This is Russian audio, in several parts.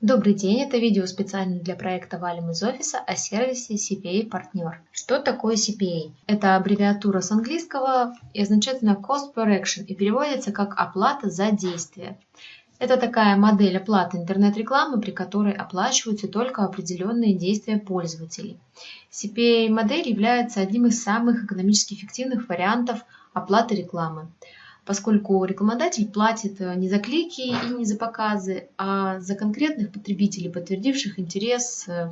Добрый день, это видео специально для проекта «Валим из офиса» о сервисе CPA Партнер. Что такое CPA? Это аббревиатура с английского и означает на Cost Per Action и переводится как «оплата за действие». Это такая модель оплаты интернет-рекламы, при которой оплачиваются только определенные действия пользователей. CPA-модель является одним из самых экономически эффективных вариантов оплаты рекламы поскольку рекламодатель платит э, не за клики и не за показы, а за конкретных потребителей, подтвердивших интерес э,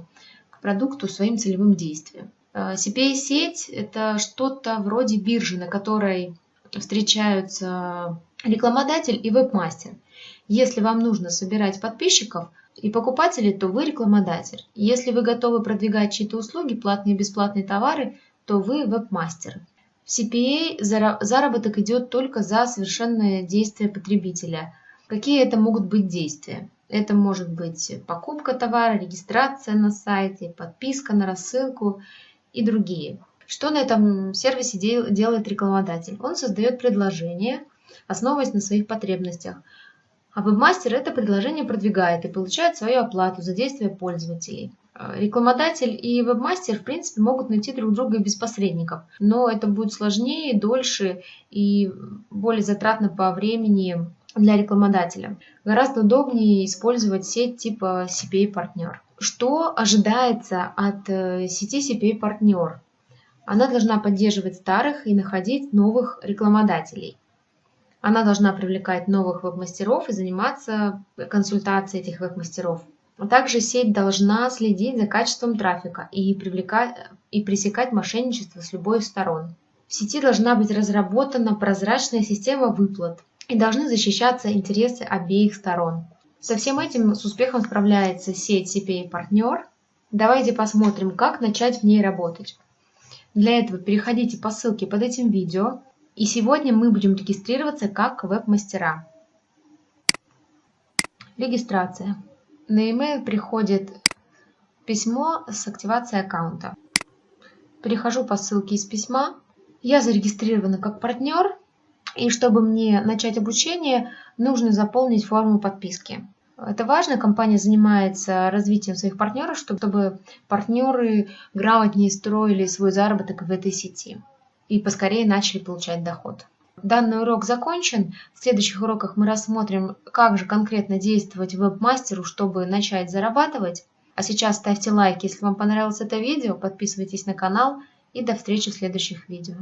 к продукту своим целевым действием. Э, CPA-сеть – это что-то вроде биржи, на которой встречаются рекламодатель и вебмастер. Если вам нужно собирать подписчиков и покупателей, то вы рекламодатель. Если вы готовы продвигать чьи-то услуги, платные и бесплатные товары, то вы вебмастер. В CPA заработок идет только за совершенное действие потребителя. Какие это могут быть действия? Это может быть покупка товара, регистрация на сайте, подписка на рассылку и другие. Что на этом сервисе делает рекламодатель? Он создает предложение, основываясь на своих потребностях. А вебмастер это предложение продвигает и получает свою оплату за действия пользователей. Э, рекламодатель и вебмастер, в принципе, могут найти друг друга без посредников, но это будет сложнее, дольше и более затратно по времени для рекламодателя. Гораздо удобнее использовать сеть типа CPA-партнер. Что ожидается от э, сети CPA-партнер? Она должна поддерживать старых и находить новых рекламодателей. Она должна привлекать новых веб-мастеров и заниматься консультацией этих веб-мастеров. Также сеть должна следить за качеством трафика и, привлекать, и пресекать мошенничество с любой из сторон. В сети должна быть разработана прозрачная система выплат и должны защищаться интересы обеих сторон. Со всем этим с успехом справляется сеть CPA партнер. Давайте посмотрим, как начать в ней работать. Для этого переходите по ссылке под этим видео. И сегодня мы будем регистрироваться как веб-мастера. Регистрация. На e-mail приходит письмо с активацией аккаунта. Перехожу по ссылке из письма. Я зарегистрирована как партнер, и чтобы мне начать обучение, нужно заполнить форму подписки. Это важно, компания занимается развитием своих партнеров, чтобы партнеры грамотнее строили свой заработок в этой сети и поскорее начали получать доход. Данный урок закончен. В следующих уроках мы рассмотрим, как же конкретно действовать веб-мастеру, чтобы начать зарабатывать. А сейчас ставьте лайк, если вам понравилось это видео, подписывайтесь на канал и до встречи в следующих видео.